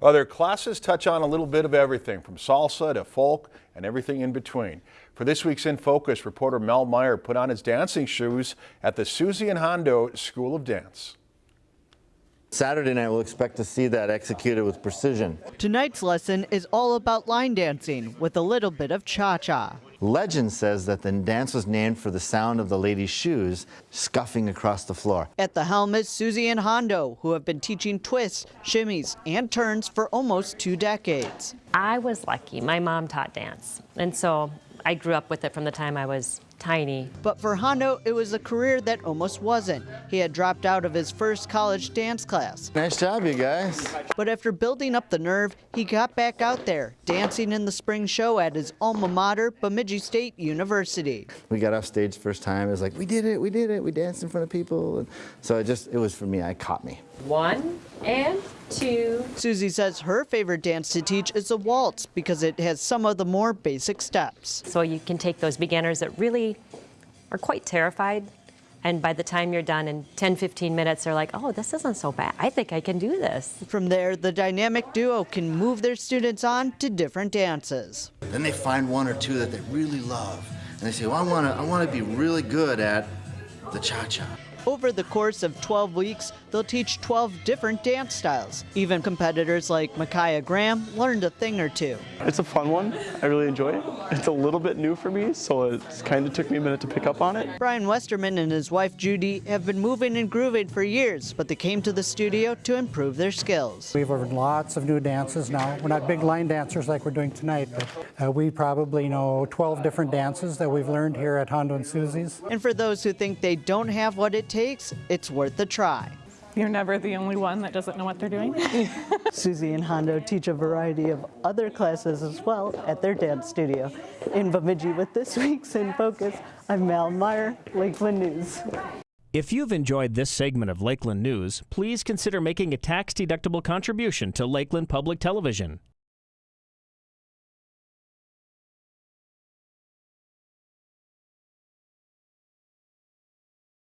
Well, their classes touch on a little bit of everything from salsa to folk and everything in between. For this week's In Focus, reporter Mel Meyer put on his dancing shoes at the Susie and Hondo School of Dance. Saturday night, we'll expect to see that executed with precision. Tonight's lesson is all about line dancing with a little bit of cha-cha. Legend says that the dance was named for the sound of the lady's shoes scuffing across the floor. At the helm is Susie and Hondo, who have been teaching twists, shimmies, and turns for almost two decades. I was lucky. My mom taught dance, and so I grew up with it from the time I was tiny. But for Hondo, it was a career that almost wasn't. He had dropped out of his first college dance class. Nice job, you guys. But after building up the nerve, he got back out there, dancing in the spring show at his alma mater, Bemidji State University. We got off stage first time. It was like, we did it, we did it. We danced in front of people. And so it just, it was for me, I caught me. One and two. Susie says her favorite dance to teach is the waltz because it has some of the more basic steps. So you can take those beginners that really are quite terrified and by the time you're done in 10, 15 minutes, they're like, oh, this isn't so bad. I think I can do this. From there, the dynamic duo can move their students on to different dances. Then they find one or two that they really love. And they say, well, I want to I wanna be really good at the cha-cha. Over the course of 12 weeks, they'll teach 12 different dance styles. Even competitors like Micaiah Graham learned a thing or two. It's a fun one. I really enjoy it. It's a little bit new for me, so it kind of took me a minute to pick up on it. Brian Westerman and his wife Judy have been moving and grooving for years, but they came to the studio to improve their skills. We've learned lots of new dances now. We're not big line dancers like we're doing tonight, but uh, we probably know 12 different dances that we've learned here at Hondo and Susie's. And for those who think they don't have what it takes, it's worth a try. You're never the only one that doesn't know what they're doing. Susie and Hondo teach a variety of other classes as well at their dance studio. In Bemidji with this week's In Focus, I'm Mal Meyer, Lakeland News. If you've enjoyed this segment of Lakeland News, please consider making a tax-deductible contribution to Lakeland Public Television.